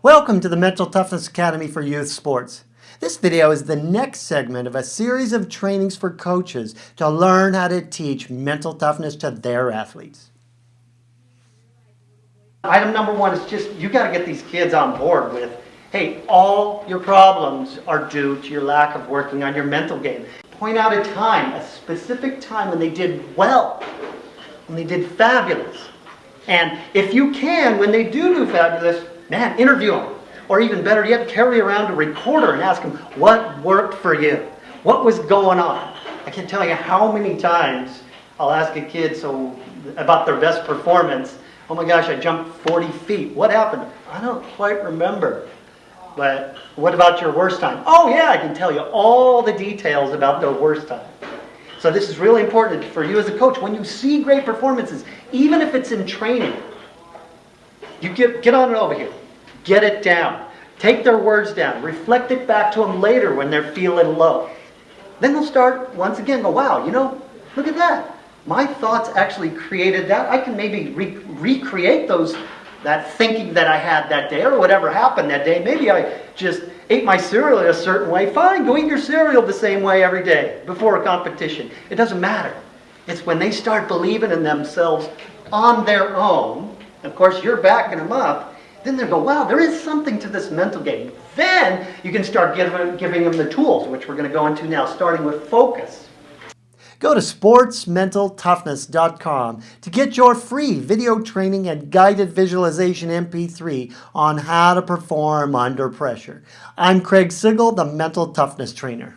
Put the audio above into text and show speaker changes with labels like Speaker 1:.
Speaker 1: Welcome to the Mental Toughness Academy for Youth Sports. This video is the next segment of a series of trainings for coaches to learn how to teach mental toughness to their athletes. Item number one is just, you got to get these kids on board with, hey, all your problems are due to your lack of working on your mental game. Point out a time, a specific time when they did well, when they did fabulous. And if you can, when they do do fabulous, Man, interview them. Or even better yet, carry around a recorder and ask them, what worked for you? What was going on? I can't tell you how many times I'll ask a kid so about their best performance. Oh my gosh, I jumped 40 feet. What happened? I don't quite remember. But what about your worst time? Oh yeah, I can tell you all the details about their worst time. So this is really important for you as a coach. When you see great performances, even if it's in training, you get, get on it over here. Get it down. Take their words down. Reflect it back to them later when they're feeling low. Then they'll start once again go, wow, you know, look at that. My thoughts actually created that. I can maybe re recreate those, that thinking that I had that day or whatever happened that day. Maybe I just ate my cereal a certain way. Fine, go eat your cereal the same way every day before a competition. It doesn't matter. It's when they start believing in themselves on their own of course, you're backing them up. Then they go, wow, there is something to this mental game. Then you can start giving, giving them the tools, which we're going to go into now, starting with focus. Go to sportsmentaltoughness.com to get your free video training and guided visualization MP3 on how to perform under pressure. I'm Craig Sigl, the Mental Toughness Trainer.